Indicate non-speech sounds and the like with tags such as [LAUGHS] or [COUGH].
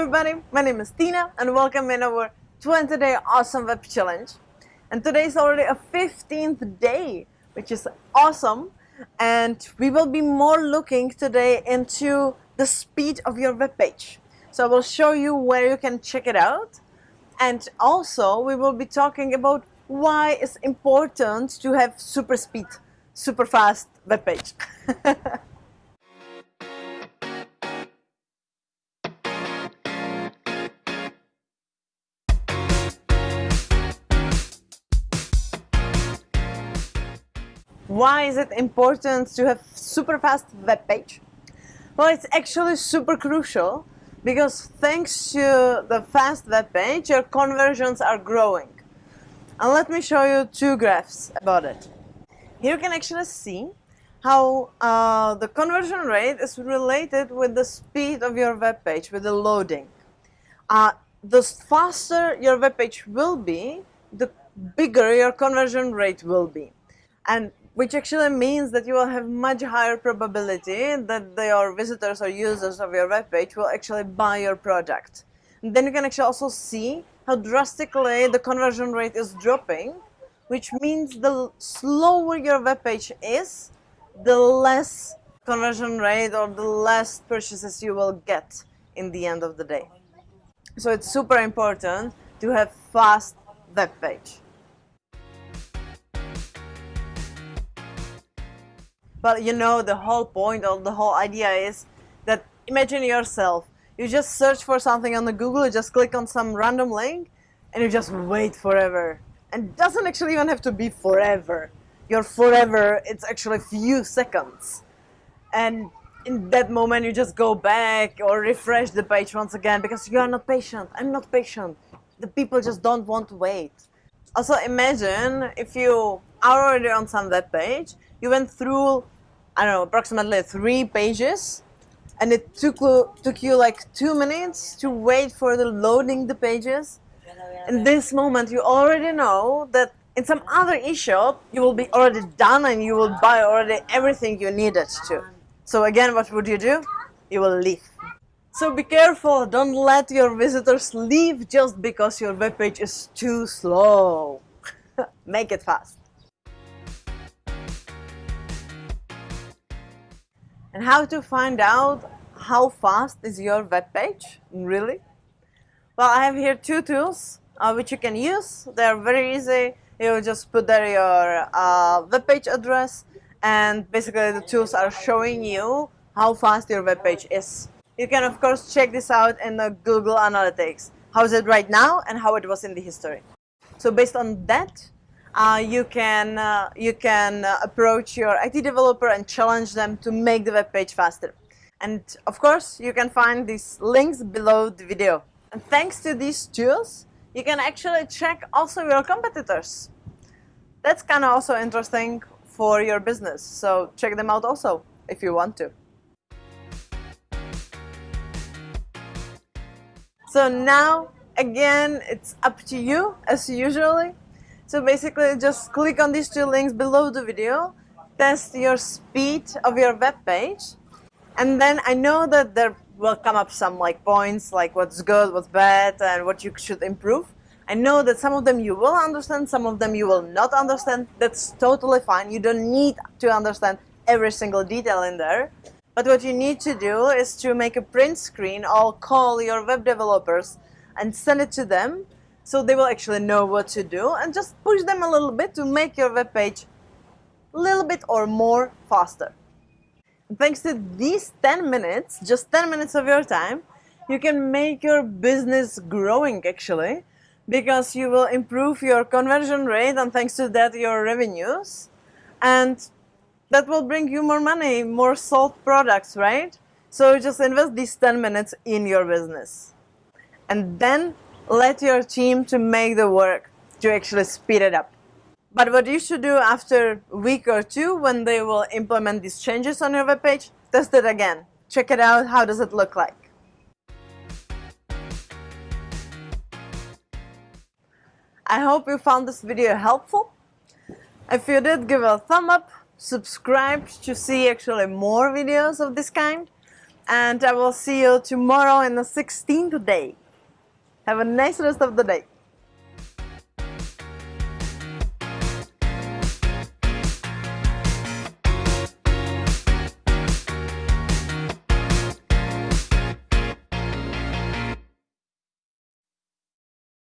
everybody, my name is Tina and welcome in our 20 day awesome web challenge. And today is already a 15th day, which is awesome. And we will be more looking today into the speed of your web page. So I will show you where you can check it out. And also we will be talking about why it's important to have super speed, super fast web page. [LAUGHS] Why is it important to have super fast web page? Well, it's actually super crucial because thanks to the fast web page, your conversions are growing. And let me show you two graphs about it. Here you can actually see how uh, the conversion rate is related with the speed of your web page, with the loading. Uh, the faster your web page will be, the bigger your conversion rate will be. And which actually means that you will have much higher probability that your visitors or users of your web page will actually buy your product. And then you can actually also see how drastically the conversion rate is dropping, which means the slower your web page is, the less conversion rate or the less purchases you will get in the end of the day. So it's super important to have fast web page. But you know, the whole point or the whole idea is that imagine yourself, you just search for something on the Google, you just click on some random link and you just wait forever. And doesn't actually even have to be forever. Your forever, it's actually a few seconds. And in that moment you just go back or refresh the page once again because you are not patient. I'm not patient. The people just don't want to wait. Also imagine if you are already on some web page you went through, I don't know, approximately three pages and it took, took you like two minutes to wait for the loading the pages. In this moment, you already know that in some other eShop, you will be already done and you will buy already everything you needed to. So again, what would you do? You will leave. So be careful, don't let your visitors leave just because your web page is too slow. [LAUGHS] Make it fast. And how to find out how fast is your web page, really? Well, I have here two tools uh, which you can use. They're very easy. You just put there your uh, web page address and basically the tools are showing you how fast your web page is. You can of course check this out in the Google Analytics. How is it right now and how it was in the history. So based on that, uh, you can, uh, you can uh, approach your IT developer and challenge them to make the web page faster. And of course, you can find these links below the video. And thanks to these tools, you can actually check also your competitors. That's kind of also interesting for your business. So check them out also if you want to. So now, again, it's up to you as usually. So basically just click on these two links below the video, test your speed of your web page, and then I know that there will come up some like points like what's good, what's bad, and what you should improve. I know that some of them you will understand, some of them you will not understand. That's totally fine. You don't need to understand every single detail in there. But what you need to do is to make a print screen or call your web developers and send it to them so they will actually know what to do and just push them a little bit to make your web page a little bit or more faster. Thanks to these 10 minutes, just 10 minutes of your time, you can make your business growing actually because you will improve your conversion rate and thanks to that your revenues and that will bring you more money, more sold products, right? So just invest these 10 minutes in your business. And then let your team to make the work to actually speed it up. But what you should do after a week or two when they will implement these changes on your web page, test it again. Check it out, how does it look like. I hope you found this video helpful. If you did, give a thumb up, subscribe to see actually more videos of this kind and I will see you tomorrow in the 16th day. Have a nice rest of the day.